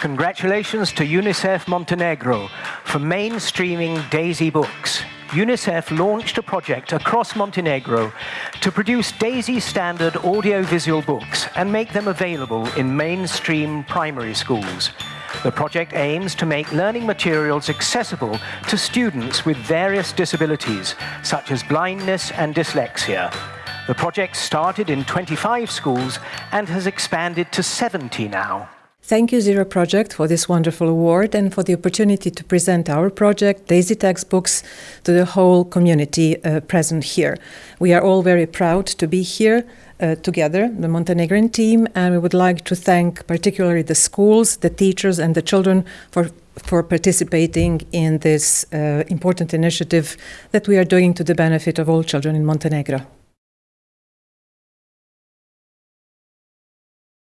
Congratulations to UNICEF Montenegro for mainstreaming DAISY books. UNICEF launched a project across Montenegro to produce DAISY standard audiovisual books and make them available in mainstream primary schools. The project aims to make learning materials accessible to students with various disabilities, such as blindness and dyslexia. The project started in 25 schools and has expanded to 70 now. Thank you, Zero Project, for this wonderful award and for the opportunity to present our project, Daisy Textbooks, to the whole community uh, present here. We are all very proud to be here uh, together, the Montenegrin team, and we would like to thank particularly the schools, the teachers, and the children for for participating in this uh, important initiative that we are doing to the benefit of all children in Montenegro.